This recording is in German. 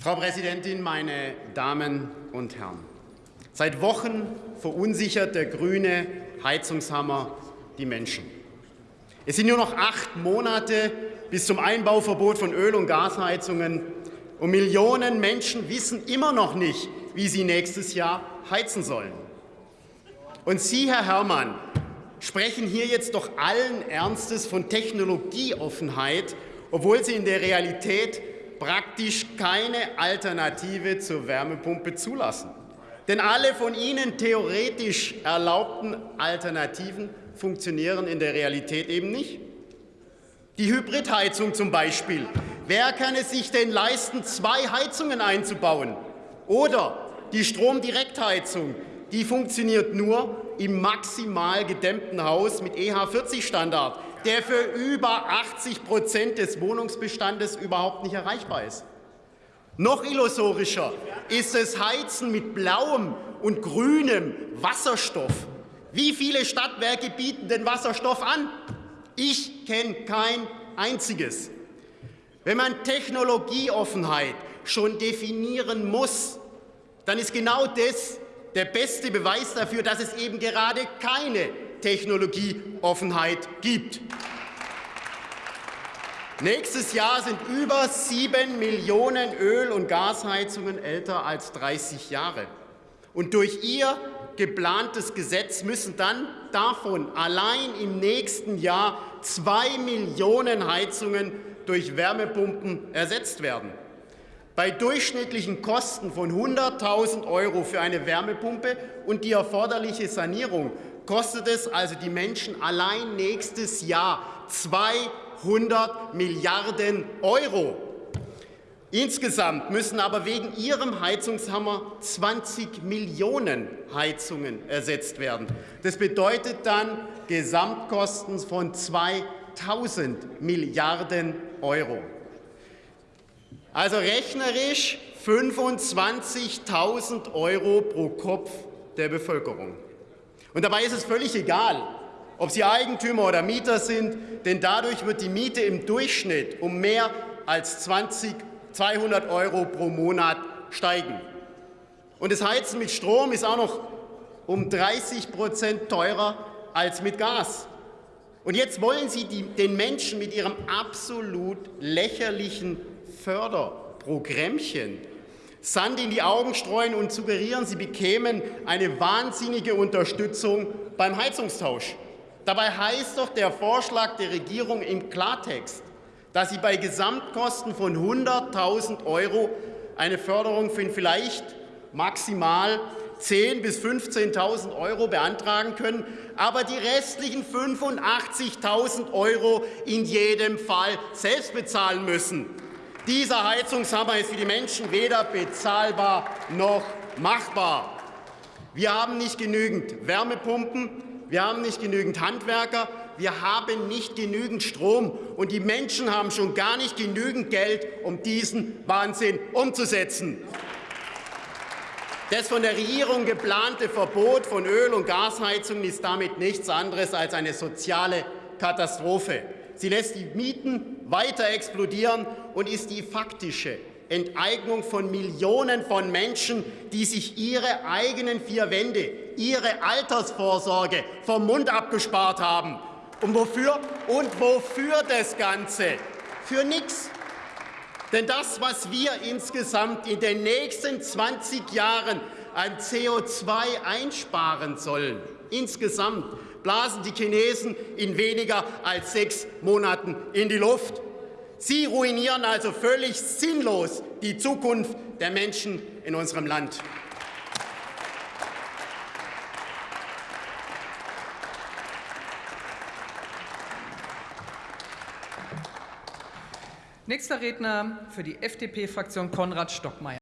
Frau Präsidentin, meine Damen und Herren! Seit Wochen verunsichert der grüne Heizungshammer die Menschen. Es sind nur noch acht Monate bis zum Einbauverbot von Öl- und Gasheizungen, und Millionen Menschen wissen immer noch nicht, wie sie nächstes Jahr heizen sollen. Und Sie, Herr Herrmann, sprechen hier jetzt doch allen Ernstes von Technologieoffenheit, obwohl Sie in der Realität praktisch keine Alternative zur Wärmepumpe zulassen. Denn alle von Ihnen theoretisch erlaubten Alternativen funktionieren in der Realität eben nicht. Die Hybridheizung zum Beispiel. Wer kann es sich denn leisten, zwei Heizungen einzubauen? Oder die Stromdirektheizung, die funktioniert nur im maximal gedämmten Haus mit EH40-Standard der für über 80 Prozent des Wohnungsbestandes überhaupt nicht erreichbar ist. Noch illusorischer ist das Heizen mit blauem und grünem Wasserstoff. Wie viele Stadtwerke bieten den Wasserstoff an? Ich kenne kein einziges. Wenn man Technologieoffenheit schon definieren muss, dann ist genau das der beste Beweis dafür, dass es eben gerade keine Technologieoffenheit gibt. Nächstes Jahr sind über sieben Millionen Öl- und Gasheizungen älter als 30 Jahre. Und durch Ihr geplantes Gesetz müssen dann davon allein im nächsten Jahr zwei Millionen Heizungen durch Wärmepumpen ersetzt werden. Bei durchschnittlichen Kosten von 100.000 Euro für eine Wärmepumpe und die erforderliche Sanierung kostet es also die Menschen allein nächstes Jahr 200 Milliarden Euro. Insgesamt müssen aber wegen Ihrem Heizungshammer 20 Millionen Heizungen ersetzt werden. Das bedeutet dann Gesamtkosten von 2000 Milliarden Euro. Also rechnerisch 25.000 Euro pro Kopf der Bevölkerung. Und dabei ist es völlig egal, ob Sie Eigentümer oder Mieter sind, denn dadurch wird die Miete im Durchschnitt um mehr als 20, 200 Euro pro Monat steigen. Und das Heizen mit Strom ist auch noch um 30 Prozent teurer als mit Gas. Und jetzt wollen Sie die, den Menschen mit Ihrem absolut lächerlichen Förderprogrammchen Sand in die Augen streuen und suggerieren, sie bekämen eine wahnsinnige Unterstützung beim Heizungstausch. Dabei heißt doch der Vorschlag der Regierung im Klartext, dass sie bei Gesamtkosten von 100.000 Euro eine Förderung von vielleicht maximal 10.000 bis 15.000 Euro beantragen können, aber die restlichen 85.000 Euro in jedem Fall selbst bezahlen müssen. Dieser Heizungshammer ist für die Menschen weder bezahlbar noch machbar. Wir haben nicht genügend Wärmepumpen, wir haben nicht genügend Handwerker, wir haben nicht genügend Strom, und die Menschen haben schon gar nicht genügend Geld, um diesen Wahnsinn umzusetzen. Das von der Regierung geplante Verbot von Öl- und Gasheizungen ist damit nichts anderes als eine soziale Katastrophe. Sie lässt die Mieten weiter explodieren und ist die faktische Enteignung von Millionen von Menschen, die sich ihre eigenen vier Wände, ihre Altersvorsorge vom Mund abgespart haben. Und wofür? Und wofür das Ganze? Für nichts. Denn das, was wir insgesamt in den nächsten 20 Jahren an CO2 einsparen sollen, insgesamt blasen die Chinesen in weniger als sechs Monaten in die Luft. Sie ruinieren also völlig sinnlos die Zukunft der Menschen in unserem Land. Nächster Redner für die FDP-Fraktion Konrad Stockmeier.